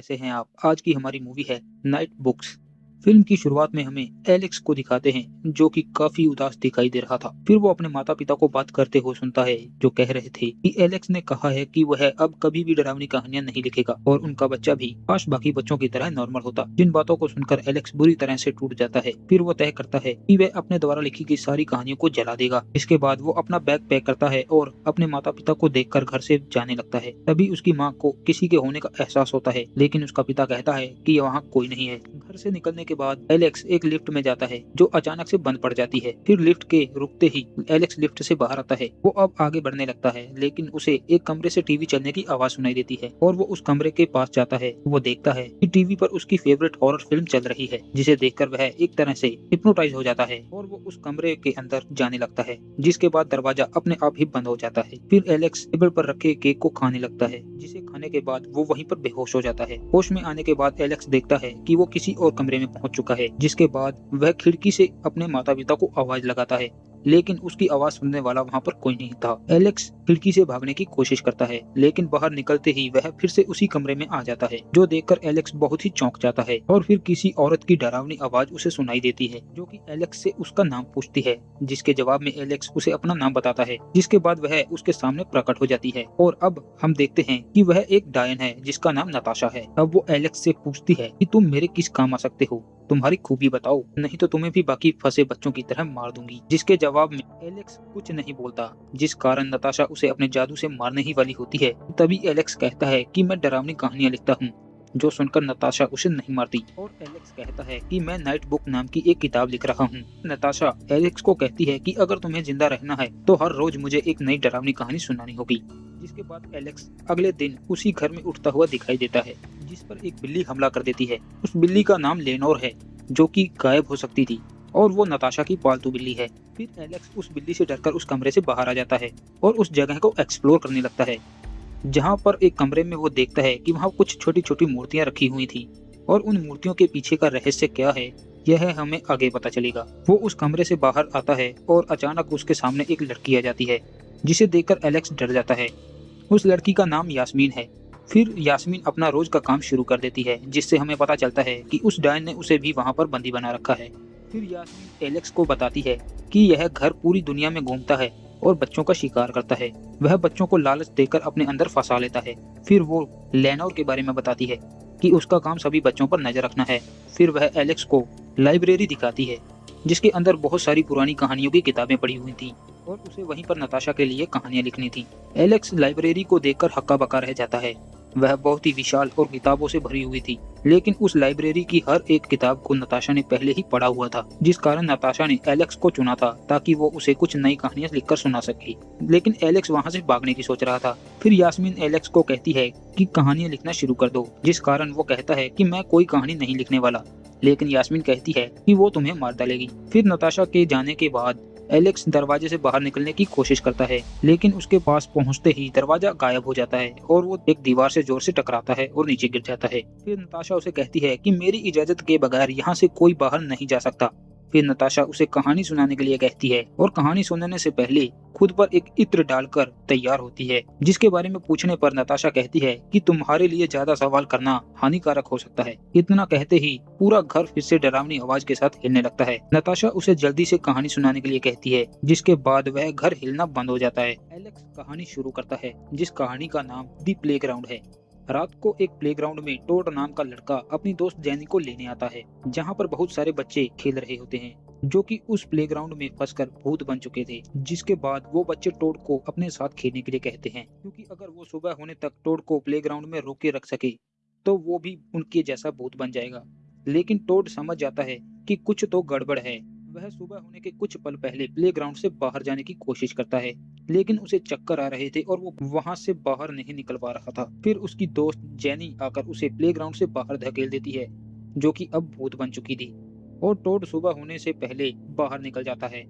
कैसे हैं आप? आज की हमारी मूवी है नाइट बुक्स फ़िल्म की शुरुआत में हमें एलेक्स को दिखाते हैं, जो कि काफ़ी उदास दिखाई दे रहा था। फिर वो अपने माता पिता को बात करते हुए सुनता है, जो कह रहे थे कि एलेक्स ने कहा है कि वह अब कभी भी डरावनी कहानियाँ नहीं लिखेगा, और उनका बच्चा भी काश बाकी बच्चों की तरह नॉर्मल होता। जिन बातों को सुनकर एलेक्स बुरी तरह से टूट जाता है, फिर वो तय करता है कि वह अपने द्वारा लिखी गई सारी कहानियों को जला देगा। इसके बाद वो अपना बैग पैक करता है और अपने माता पिता को देखकर घर से जाने लगता है। तभी उसकी माँ को किसी के होने का एहसास होता है, लेकिन उसका पिता कहता है कि वहाँ कोई नहीं है। घर से निकलने के बाद एलेक्स एक लिफ्ट में जाता है, जो अचानक से बंद पड़ जाती है। फिर लिफ्ट के रुकते ही एलेक्स लिफ्ट से बाहर आता है। वो अब आगे बढ़ने लगता है, लेकिन उसे एक कमरे से टीवी चलने की आवाज़ सुनाई देती है और वो उस कमरे के पास जाता है। वो देखता है कि टीवी पर उसकी फेवरेट हॉरर फ़िल्म चल रही है, जिसे देखकर वह एक तरह से हिप्नोटाइज हो जाता है और वो उस कमरे के अंदर जाने लगता है, जिसके बाद दरवाज़ा अपने आप ही बंद हो जाता है। फिर एलेक्स टेबल पर रखे केक को खाने लगता है, जिसे खाने के बाद वो वहीं पर बेहोश हो जाता है। होश में आने के बाद एलेक्स देखता है कि वो किसी और कमरे में पहुँच चुका है, जिसके बाद वह खिड़की से अपने माता पिता को आवाज़ लगाता है। लेकिन उसकी आवाज़ सुनने वाला वहाँ पर कोई नहीं था। एलेक्स खिड़की से भागने की कोशिश करता है, लेकिन बाहर निकलते ही वह फिर से उसी कमरे में आ जाता है, जो देखकर एलेक्स बहुत ही चौंक जाता है और फिर किसी औरत की डरावनी आवाज़ उसे सुनाई देती है, जो कि एलेक्स से उसका नाम पूछती है, जिसके जवाब में एलेक्स उसे अपना नाम बताता है, जिसके बाद वह उसके सामने प्रकट हो जाती है। और अब हम देखते हैं कि वह एक डायन है, जिसका नाम नताशा है। अब वो एलेक्स से पूछती है कि तुम मेरे किस काम आ सकते हो? तुम्हारी खूबी बताओ। नहीं तो तुम्हें भी बाकी फंसे बच्चों की तरह मार दूँगी। जिसके जवाब में एलेक्स कुछ नहीं बोलता, जिस कारण नताशा उसे अपने जादू से मारने ही वाली होती है। तभी एलेक्स कहता है कि मैं डरावनी कहानियाँ लिखता हूँ, जो सुनकर नताशा उसे नहीं मारती। और एलेक्स कहता है कि मैं नाइट बुक नाम की एक किताब लिख रहा हूँ। नताशा एलेक्स को कहती है कि अगर तुम्हें ज़िंदा रहना है तो हर रोज मुझे एक नई डरावनी कहानी सुनानी होगी। जिसके बाद एलेक्स अगले दिन उसी घर में उठता हुआ दिखाई देता है, जिस पर एक बिल्ली हमला कर देती है। उस बिल्ली का नाम लेनोर है, जो कि गायब हो सकती थी, और वो नताशा की पालतू बिल्ली है। फिर एलेक्स उस बिल्ली से डरकर उस कमरे से बाहर आ जाता है और उस जगह को एक्सप्लोर करने लगता है, जहाँ पर एक कमरे में वो देखता है कि वहाँ कुछ छोटी छोटी मूर्तियाँ रखी हुई थी, और उन मूर्तियों के पीछे का रहस्य क्या है, यह हमें आगे पता चलेगा। वो उस कमरे से बाहर आता है और अचानक उसके सामने एक लड़की आ जाती है, जिसे देखकर एलेक्स डर जाता है। उस लड़की का नाम यास्मीन है। फिर यास्मीन अपना रोज का काम शुरू कर देती है, जिससे हमें पता चलता है कि उस डायन ने उसे भी वहाँ पर बंदी बना रखा है। फिर यास्मीन एलेक्स को बताती है कि यह घर पूरी दुनिया में घूमता है और बच्चों का शिकार करता है। वह बच्चों को लालच देकर अपने अंदर फंसा लेता है। फिर वो लेनोर के बारे में बताती है कि उसका काम सभी बच्चों पर नज़र रखना है। फिर वह एलेक्स को लाइब्रेरी दिखाती है, जिसके अंदर बहुत सारी पुरानी कहानियों की किताबें पड़ी हुई थी। और उसे वहीं पर नताशा के लिए कहानियाँ लिखनी थी। एलेक्स लाइब्रेरी को देखकर हक्का बक्का रह जाता है। वह बहुत ही विशाल और किताबों से भरी हुई थी, लेकिन उस लाइब्रेरी की हर एक किताब को नताशा ने पहले ही पढ़ा हुआ था, जिस कारण नताशा ने एलेक्स को चुना था, ताकि वो उसे कुछ नई कहानियाँ लिखकर सुना सके। लेकिन एलेक्स वहाँ से भागने की सोच रहा था। फिर यास्मीन एलेक्स को कहती है कि कहानियाँ लिखना शुरू कर दो, जिस कारण वो कहता है कि मैं कोई कहानी नहीं लिखने वाला। लेकिन यास्मीन कहती है कि वो तुम्हें मार डालेगी। फिर नताशा के जाने के बाद एलेक्स दरवाजे से बाहर निकलने की कोशिश करता है, लेकिन उसके पास पहुँचते ही दरवाज़ा गायब हो जाता है और वो एक दीवार से ज़ोर से टकराता है और नीचे गिर जाता है। फिर नताशा उसे कहती है कि मेरी इजाज़त के बगैर यहाँ से कोई बाहर नहीं जा सकता। फिर नताशा उसे कहानी सुनाने के लिए कहती है और कहानी सुनाने से पहले खुद पर एक इत्र डालकर तैयार होती है, जिसके बारे में पूछने पर नताशा कहती है कि तुम्हारे लिए ज़्यादा सवाल करना हानिकारक हो सकता है। इतना कहते ही पूरा घर फिर से डरावनी आवाज़ के साथ हिलने लगता है। नताशा उसे जल्दी से कहानी सुनाने के लिए कहती है, जिसके बाद वह घर हिलना बंद हो जाता है। एलेक्स कहानी शुरू करता है, जिस कहानी का नाम दी प्ले है। रात को एक प्लेग्राउंड में टोड नाम का लड़का अपनी दोस्त जैनी को लेने आता है, जहाँ पर बहुत सारे बच्चे खेल रहे होते हैं, जो कि उस प्लेग्राउंड में फंसकर भूत बन चुके थे, जिसके बाद वो बच्चे टोड को अपने साथ खेलने के लिए कहते हैं। क्योंकि अगर वो सुबह होने तक टोड को प्लेग्राउंड में रोके रख सके तो वो भी उनके जैसा भूत बन जाएगा। लेकिन टोड समझ जाता है कि कुछ तो गड़बड़ है। वह सुबह होने के कुछ पल पहले प्लेग्राउंड से बाहर जाने की कोशिश करता है। लेकिन उसे चक्कर आ रहे थे और वो वहाँ से बाहर नहीं निकल पा रहा था। फिर उसकी दोस्त जेनी आकर उसे प्लेग्राउंड से बाहर धकेल देती है, जो कि अब भूत बन चुकी थी। और टोड सुबह होने से पहले बाहर निकल जाता है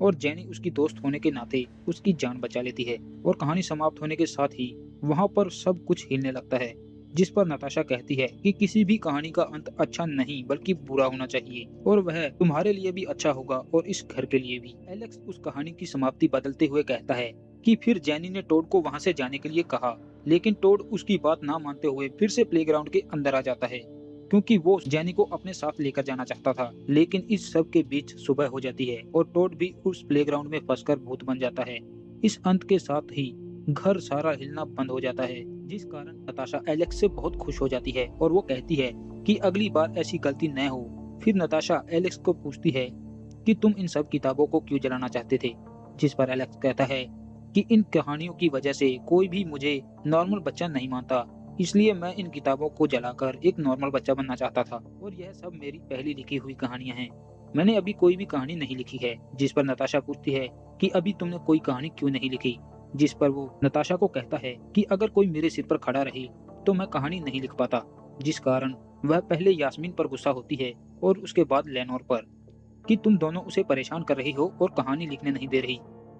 और जेनी उसकी दोस्त होने के नाते उसकी जान बचा लेती है और कहानी समाप्त होने के साथ ही वहाँ पर सब कुछ हिलने लगता है। जिस पर नताशा कहती है कि किसी भी कहानी का अंत अच्छा नहीं, बल्कि बुरा होना चाहिए, और वह तुम्हारे लिए भी अच्छा होगा और इस घर के लिए भी। एलेक्स उस कहानी की समाप्ति बदलते हुए कहता है कि फिर जैनी ने टोड को वहाँ से जाने के लिए कहा, लेकिन टोड उसकी बात ना मानते हुए फिर से प्लेग्राउंड के अंदर आ जाता है, क्योंकि वो जैनी को अपने साथ लेकर जाना चाहता था, लेकिन इस सब के बीच सुबह हो जाती है और टोड भी उस प्लेग्राउंड में फंसकर भूत बन जाता है। इस अंत के साथ ही घर सारा हिलना बंद हो जाता है। जिस कारण नताशा एलेक्स से बहुत खुश हो जाती है और वो कहती है कि अगली बार ऐसी गलती न हो। फिर नताशा एलेक्स को पूछती है कि तुम इन सब किताबों को क्यों जलाना चाहते थे? जिस पर एलेक्स कहता है कि इन कहानियों की वजह से कोई भी मुझे नॉर्मल बच्चा नहीं मानता, इसलिए मैं इन किताबों को जलाकर एक नॉर्मल बच्चा बनना चाहता था। और यह सब मेरी पहली लिखी हुई कहानियाँ हैं। मैंने अभी कोई भी कहानी नहीं लिखी है, जिस पर नताशा पूछती है कि अभी तुमने कोई कहानी क्यों नहीं लिखी? जिस पर वो नताशा को कहता है कि अगर कोई मेरे सिर पर खड़ा रही तो मैं कहानी नहीं लिख पाता। जिस कारण वह पहले यास्मीन पर गुस्सा होती है और उसके बाद लेनोर पर, कि तुम दोनों उसे परेशान कर रही हो और कहानी लिखने नहीं दे रही।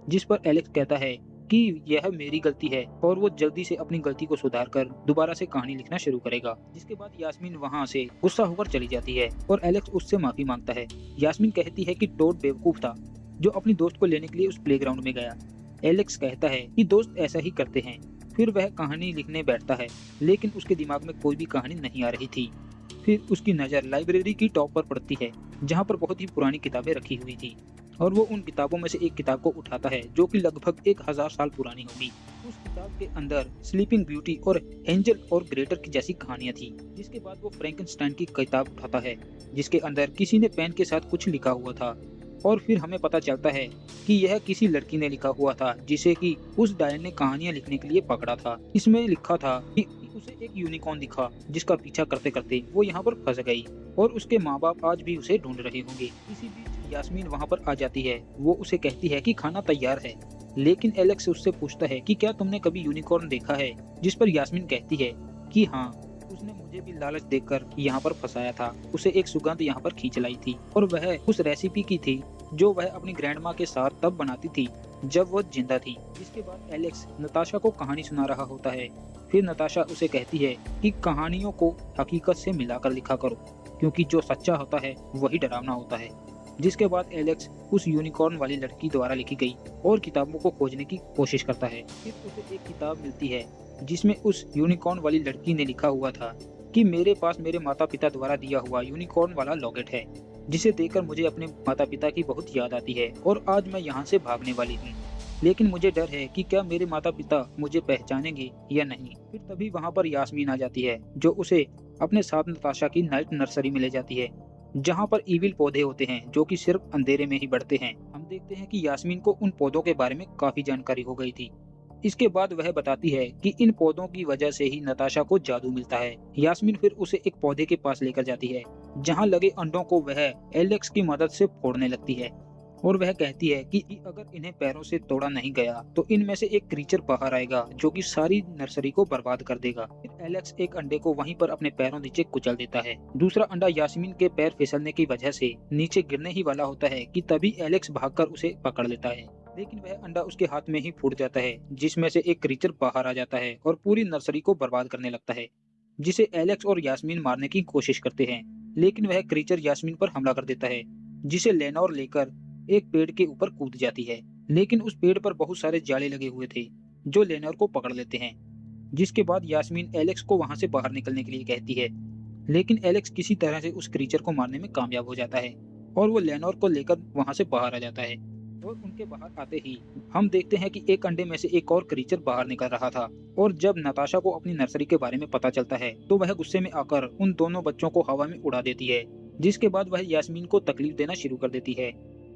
जिस पर एलेक्स कहता है कि यह मेरी गलती है और वो जल्दी से अपनी गलती को सुधार कर दोबारा से कहानी लिखना शुरू करेगा। जिसके बाद यास्मीन वहाँ से गुस्सा होकर चली जाती है और एलेक्स उससे माफ़ी माँगता है। यास्मीन कहती है कि टोड बेवकूफ़ था, जो अपनी दोस्त को लेने के लिए उस प्लेग्राउंड में गया। एलेक्स कहता है कि दोस्त ऐसा ही करते हैं। फिर वह कहानी लिखने बैठता है, लेकिन उसके दिमाग में कोई भी कहानी नहीं आ रही थी। फिर उसकी नज़र लाइब्रेरी की टॉप पर पड़ती है, जहाँ पर बहुत ही पुरानी किताबें रखी हुई थी, और वो उन किताबों में से एक किताब को उठाता है, जो कि लगभग एक हज़ार साल पुरानी होगी। उस किताब के अंदर स्लीपिंग ब्यूटी और एंजल और ग्रेटर की जैसी कहानियाँ थी, जिसके बाद वो फ्रैंकनस्टाइन की किताब उठाता है, जिसके अंदर किसी ने पेन के साथ कुछ लिखा हुआ था। और फिर हमें पता चलता है कि यह किसी लड़की ने लिखा हुआ था, जिसे कि उस डायन ने कहानियाँ लिखने के लिए पकड़ा था। इसमें लिखा था कि उसे एक यूनिकॉर्न दिखा, जिसका पीछा करते करते वो यहाँ पर फंस गई और उसके माँ बाप आज भी उसे ढूंढ रहे होंगे। इसी बीच यास्मीन वहाँ पर आ जाती है। वो उसे कहती है कि खाना तैयार है, लेकिन एलेक्स उससे पूछता है कि क्या तुमने कभी यूनिकॉर्न देखा है? जिस पर यास्मीन कहती है कि हाँ उसने मुझे भी लालच देकर यहाँ पर फंसाया था। उसे एक सुगंध यहाँ पर खींच लाई थी और वह उस रेसिपी की थी जो वह अपनी ग्रैंड माँ के साथ तब बनाती थी, जब वह ज़िंदा थी। इसके बाद एलेक्स नताशा को कहानी सुना रहा होता है। फिर नताशा उसे कहती है कि कहानियों को हकीकत से मिलाकर लिखा करो, क्योंकि जो सच्चा होता है, वही डरावना होता है। जिसके बाद एलेक्स उस यूनिकॉर्न वाली लड़की द्वारा लिखी गई और किताबों को खोजने की कोशिश करता है। फिर उसे एक किताब मिलती है, जिसमें उस यूनिकॉर्न वाली लड़की ने लिखा हुआ था कि मेरे पास मेरे माता पिता द्वारा दिया हुआ यूनिकॉर्न वाला लॉकेट है। जिसे देखकर मुझे अपने माता पिता की बहुत याद आती है और आज मैं यहाँ से भागने वाली हूँ। लेकिन मुझे डर है कि क्या मेरे माता पिता मुझे पहचानेंगे या नहीं। फिर तभी वहाँ पर यास्मीन आ जाती है, जो उसे अपने साथ नताशा की नाइट नर्सरी में ले जाती है, जहाँ पर ईविल पौधे होते हैं, जो कि सिर्फ़ अंधेरे में ही बढ़ते हैं। हम देखते हैं कि यास्मीन को उन पौधों के बारे में काफ़ी जानकारी हो गई थी। इसके बाद वह बताती है कि इन पौधों की वजह से ही नताशा को जादू मिलता है। यास्मीन फिर उसे एक पौधे के पास लेकर जाती है, जहाँ लगे अंडों को वह एलेक्स की मदद से फोड़ने लगती है। और वह कहती है कि अगर इन्हें पैरों से तोड़ा नहीं गया तो इनमें से एक क्रीचर बाहर आएगा, जो कि सारी नर्सरी को बर्बाद कर देगा। फिर एलेक्स एक अंडे को वहीं पर अपने पैरों नीचे कुचल देता है। दूसरा अंडा यास्मीन के पैर फिसलने की वजह से नीचे गिरने ही वाला होता है, कि तभी एलेक्स भागकर उसे पकड़ लेता है। लेकिन वह अंडा उसके हाथ में ही फूट जाता है, जिसमें से एक क्रीचर बाहर आ जाता है और पूरी नर्सरी को बर्बाद करने लगता है, जिसे एलेक्स और यास्मीन मारने की कोशिश करते हैं। लेकिन वह क्रीचर यास्मीन पर हमला कर देता है, जिसे लेनौर लेकर एक पेड़ के ऊपर कूद जाती है। लेकिन उस पेड़ पर बहुत सारे जाले लगे हुए थे, जो लेनौर को पकड़ लेते हैं, जिसके बाद यास्मीन एलेक्स को वहाँ से बाहर निकलने के लिए कहती है। लेकिन एलेक्स किसी तरह से उस क्रीचर को मारने में कामयाब हो जाता है, और वो लेनोर को लेकर वहाँ से बाहर आ जाता है। और उनके बाहर आते ही हम देखते हैं कि एक अंडे में से एक और क्रीचर बाहर निकल रहा था। और जब नताशा को अपनी नर्सरी के बारे में पता चलता है तो वह गुस्से में आकर उन दोनों बच्चों को हवा में उड़ा देती है, जिसके बाद वह यास्मीन को तकलीफ़ देना शुरू कर देती है।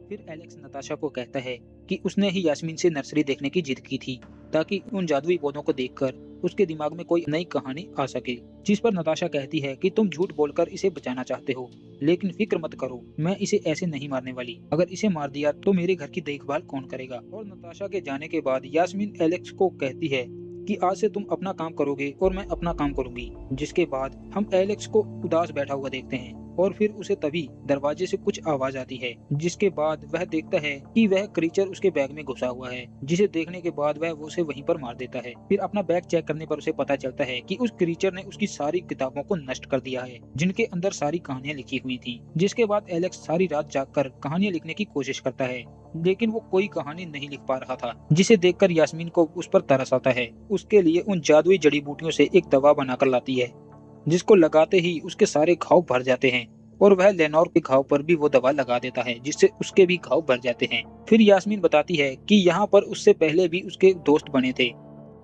फिर एलेक्स नताशा को कहता है कि उसने ही यास्मीन से नर्सरी देखने की जिद की थी, ताकि उन जादुई पौधों को देखकर उसके दिमाग में कोई नई कहानी आ सके, जिस पर नताशा कहती है कि तुम झूठ बोलकर इसे बचाना चाहते हो, लेकिन फ़िक्र मत करो, मैं इसे ऐसे नहीं मारने वाली। अगर इसे मार दिया तो मेरे घर की देखभाल कौन करेगा? और नताशा के जाने के बाद यास्मीन एलेक्स को कहती है कि आज से तुम अपना काम करोगे और मैं अपना काम करूँगी, जिसके बाद हम एलेक्स को उदास बैठा हुआ देखते हैं। और फिर उसे तभी दरवाजे से कुछ आवाज़ आती है, जिसके बाद वह देखता है कि वह क्रीचर उसके बैग में घुसा हुआ है, जिसे देखने के बाद वह उसे वहीं पर मार देता है। फिर अपना बैग चेक करने पर उसे पता चलता है कि उस क्रीचर ने उसकी सारी किताबों को नष्ट कर दिया है, जिनके अंदर सारी कहानियाँ लिखी हुई थी, जिसके बाद एलेक्स सारी रात जागकर कहानियाँ लिखने की कोशिश करता है, लेकिन वो कोई कहानी नहीं लिख पा रहा था, जिसे देखकर यास्मीन को उस पर तरस आता है। उसके लिए उन जादुई जड़ी बूटियों से एक दवा बनाकर लाती है। जिसको लगाते ही उसके सारे घाव भर जाते हैं और वह लेनोर के घाव पर भी वो दवा लगा देता है जिससे उसके भी घाव भर जाते हैं। फिर यास्मीन बताती है कि यहाँ पर उससे पहले भी उसके दोस्त बने थे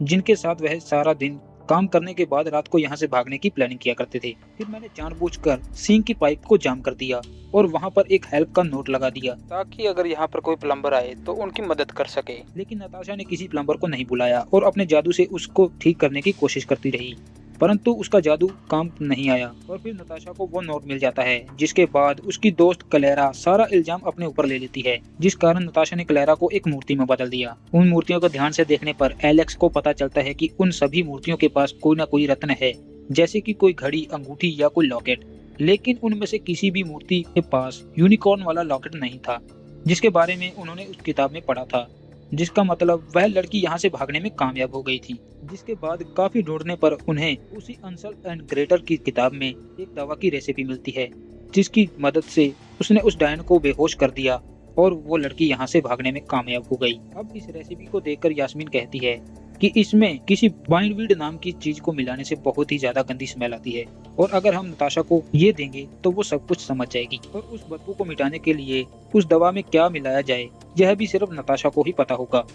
जिनके साथ वह सारा दिन काम करने के बाद रात को यहाँ से भागने की प्लानिंग किया करते थे। फिर मैंने जानबूझकर सिंह की पाइप को जाम कर दिया और वहाँ पर एक हेल्प का नोट लगा दिया। ताकि अगर यहाँ पर कोई प्लम्बर आए तो उनकी मदद कर सके। लेकिन नताशा ने किसी प्लम्बर को नहीं बुलाया और अपने जादू से उसको ठीक करने की कोशिश करती रही। परंतु उसका जादू काम नहीं आया और फिर नताशा को वो नोट मिल जाता है, जिसके बाद उसकी दोस्त कलेरा सारा इल्ज़ाम अपने ऊपर ले लेती है, जिस कारण नताशा ने कलेरा को एक मूर्ति में बदल दिया। उन मूर्तियों को ध्यान से देखने पर एलेक्स को पता चलता है कि उन सभी मूर्तियों के पास कोई ना कोई रत्न है, जैसे कि कोई घड़ी, अंगूठी या कोई लॉकेट। लेकिन उनमें से किसी भी मूर्ति के पास यूनिकॉर्न वाला लॉकेट नहीं था, जिसके बारे में उन्होंने उस किताब में पढ़ा था। जिसका मतलब वह लड़की यहाँ से भागने में कामयाब हो गई थी। जिसके बाद काफ़ी ढूँढने पर उन्हें उसी अंसल एंड ग्रेटर की किताब में एक दवा की रेसिपी मिलती है, जिसकी मदद से उसने उस डायन को बेहोश कर दिया और वो लड़की यहाँ से भागने में कामयाब हो गई। अब इस रेसिपी को देखकर यास्मीन कहती है कि इसमें किसी बाइनवीड नाम की चीज़ को मिलाने से बहुत ही ज़्यादा गंदी स्मेल आती है। और अगर हम नताशा को ये देंगे तो वो सब कुछ समझ जाएगी। और उस बदबू को मिटाने के लिए उस दवा में क्या मिलाया जाए, यह भी सिर्फ़ नताशा को ही पता होगा।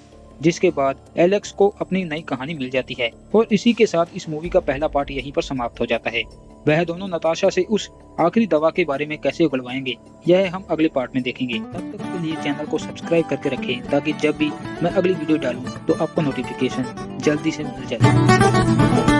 जिसके बाद एलेक्स को अपनी नई कहानी मिल जाती है और इसी के साथ इस मूवी का पहला पार्ट यहीं पर समाप्त हो जाता है। वह दोनों नताशा से उस आखिरी दवा के बारे में कैसे उगलवाएँगे, यह हम अगले पार्ट में देखेंगे। तब तक के लिए चैनल को सब्सक्राइब करके रखें, ताकि जब भी मैं अगली वीडियो डालूं तो आपको नोटिफिकेशन जल्दी से मिल जाए।